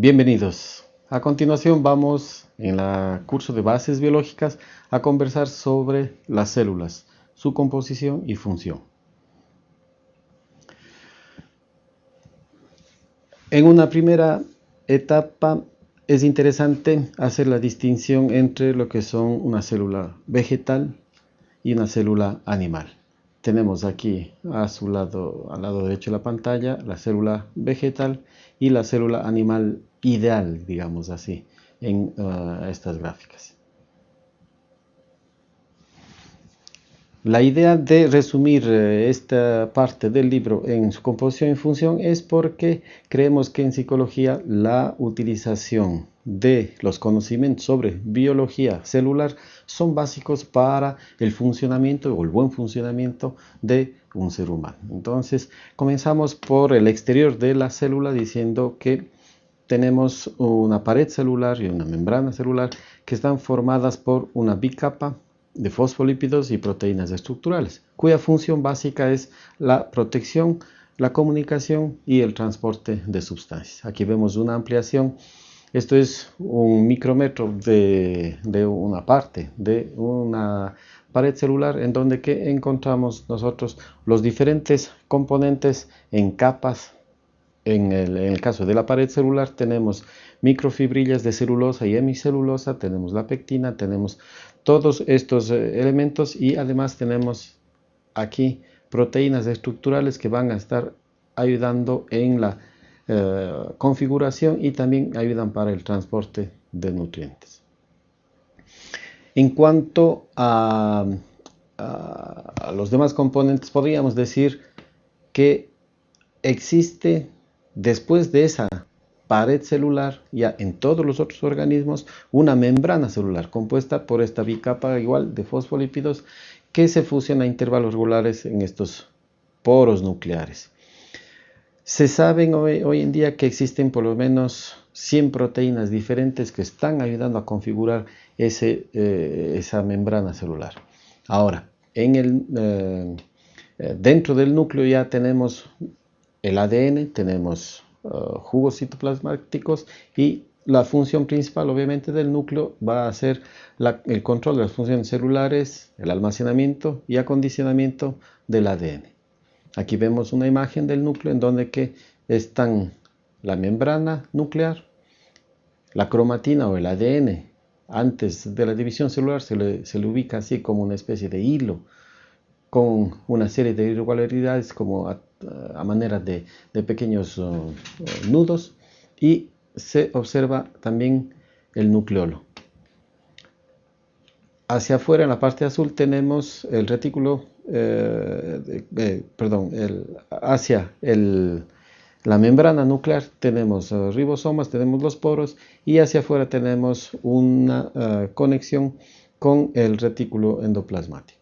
Bienvenidos. A continuación vamos en el curso de bases biológicas a conversar sobre las células, su composición y función. En una primera etapa es interesante hacer la distinción entre lo que son una célula vegetal y una célula animal. Tenemos aquí a su lado, al lado derecho de la pantalla, la célula vegetal y la célula animal ideal, digamos así, en uh, estas gráficas. La idea de resumir eh, esta parte del libro en su composición y función es porque creemos que en psicología la utilización de los conocimientos sobre biología celular son básicos para el funcionamiento o el buen funcionamiento de un ser humano. Entonces comenzamos por el exterior de la célula diciendo que tenemos una pared celular y una membrana celular que están formadas por una bicapa de fosfolípidos y proteínas estructurales, cuya función básica es la protección, la comunicación y el transporte de sustancias. Aquí vemos una ampliación. Esto es un micrómetro de, una parte de una pared celular en donde que encontramos nosotros los diferentes componentes en capas. En el, caso de la pared celular tenemos microfibrillas de celulosa y hemicelulosa, tenemos la pectina, tenemos todos estos eh, elementos y además tenemos aquí proteínas estructurales que van a estar ayudando en la eh, configuración y también ayudan para el transporte de nutrientes. En cuanto a los demás componentes, podríamos decir que existe después de esa pared celular, ya en todos los otros organismos, una membrana celular compuesta por esta bicapa igual de fosfolípidos que se fusiona a intervalos regulares en estos poros nucleares. Se sabe hoy, en día que existen por lo menos 100 proteínas diferentes que están ayudando a configurar ese, eh, esa membrana celular. Ahora, eh, eh, dentro del núcleo ya tenemos el ADN, tenemos Uh, jugos citoplasmáticos y la función principal obviamente del núcleo va a ser el control de las funciones celulares, el almacenamiento y acondicionamiento del ADN. Aquí vemos una imagen del núcleo en donde que están la membrana nuclear, la cromatina o el ADN. Antes de la división celular se le, se le ubica así como una especie de hilo con una serie de irregularidades como a, manera de, pequeños uh, nudos y se observa también el nucleolo. Hacia afuera en la parte azul tenemos el retículo, eh, eh, perdón, hacia la membrana nuclear tenemos uh, ribosomas, tenemos los poros y hacia afuera tenemos una conexión con el retículo endoplasmático.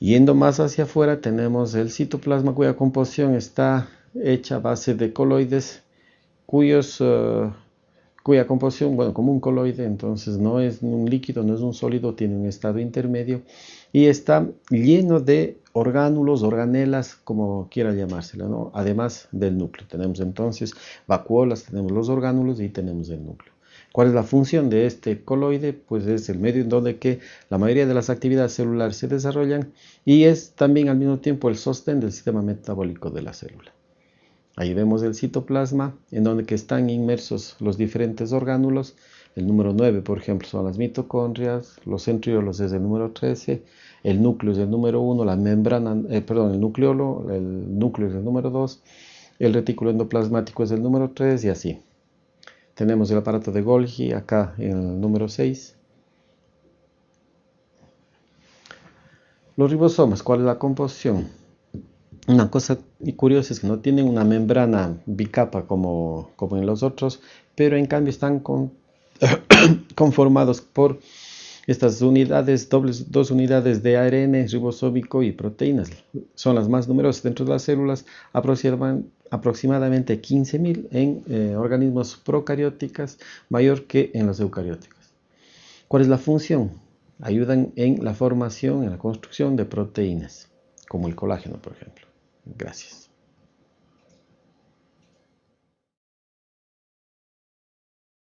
Yendo más hacia afuera tenemos el citoplasma cuya composición está hecha a base de coloides cuyos, eh, cuya composición, bueno, como un coloide, entonces no es un líquido, no es un sólido, tiene un estado intermedio y está lleno de orgánulos, organelas, como quiera llamárselo, ¿no? además del núcleo. Tenemos entonces vacuolas, tenemos los orgánulos y tenemos el núcleo. ¿Cuál es la función de este coloide? Pues es el medio en donde que la mayoría de las actividades celulares se desarrollan y es también al mismo tiempo el sostén del sistema metabólico de la célula. Ahí vemos el citoplasma en donde que están inmersos los diferentes orgánulos. El número 9, por ejemplo, son las mitocondrias, los centriolos es el número 13, el núcleo es el número 1, la membrana, eh, perdón, el nucleolo, el núcleo es el número 2, el retículo endoplasmático es el número 3 y así. Tenemos el aparato de Golgi acá en el número 6. Los ribosomas, ¿cuál es la composición? Una cosa curiosa es que no tienen una membrana bicapa como, como en los otros, pero en cambio están conformados por estas unidades, dos unidades de ARN ribosómico y proteínas. Son las más numerosas dentro de las células, aproximadamente 15.000 en eh, organismos procarióticos, mayor que en los eucarióticos. ¿Cuál es la función? Ayudan en la formación, en la construcción de proteínas, como el colágeno, por ejemplo. Gracias.